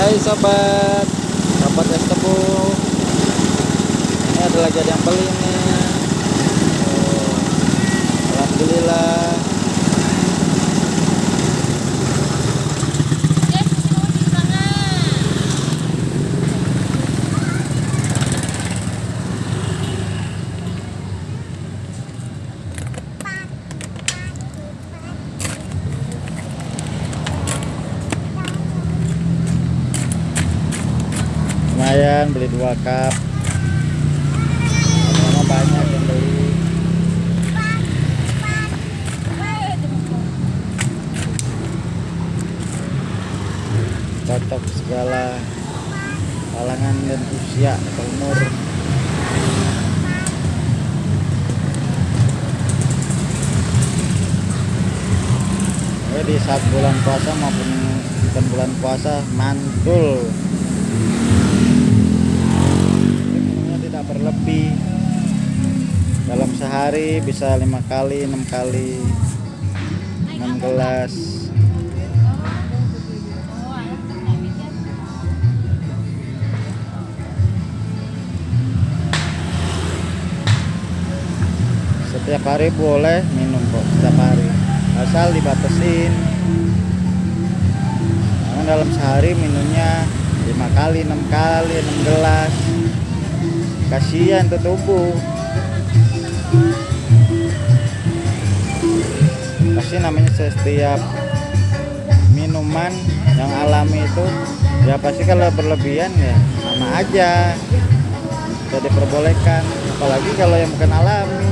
Hai sobat Sobat es tebu. Ini ada lagi ada yang beli nih. Oh, Alhamdulillah lumayan beli dua cup. Lama banyak yang beli. Cocok segala kalangan dan usia atau umur. Di saat bulan puasa maupun bukan bulan puasa mantul minumnya tidak berlebih dalam sehari bisa lima kali enam kali enam gelas. Setiap hari boleh minum kok setiap hari. Asal dibatasin namun dalam sehari minumnya lima kali enam kali enam gelas. Kasihan tuh tubuh pasti namanya setiap minuman yang alami itu ya pasti kalau berlebihan ya sama aja. Tidak diperbolehkan. Apalagi kalau yang bukan alami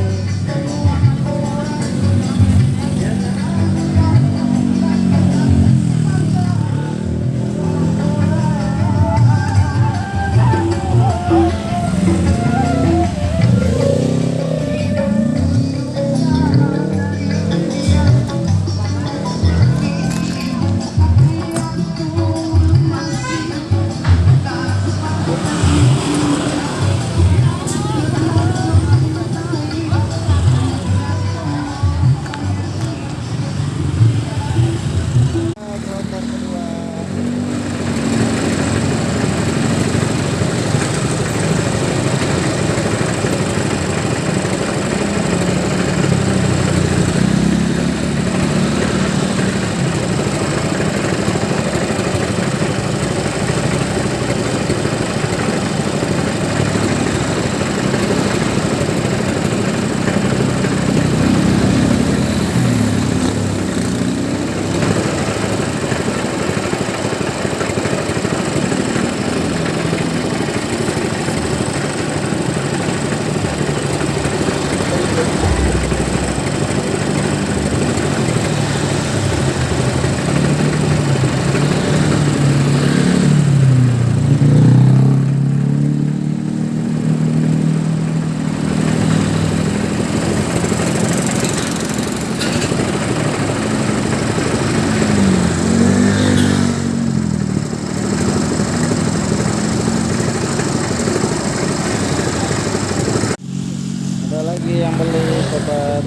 beli sobat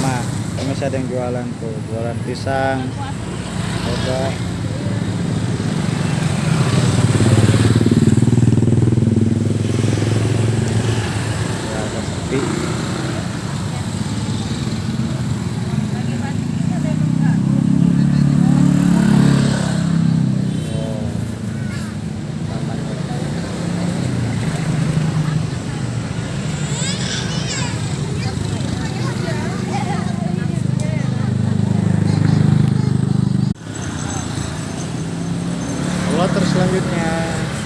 sama ini masih ada yang jualan tuh jualan pisang coba ya agak sepi Oh, sama. Selanjutnya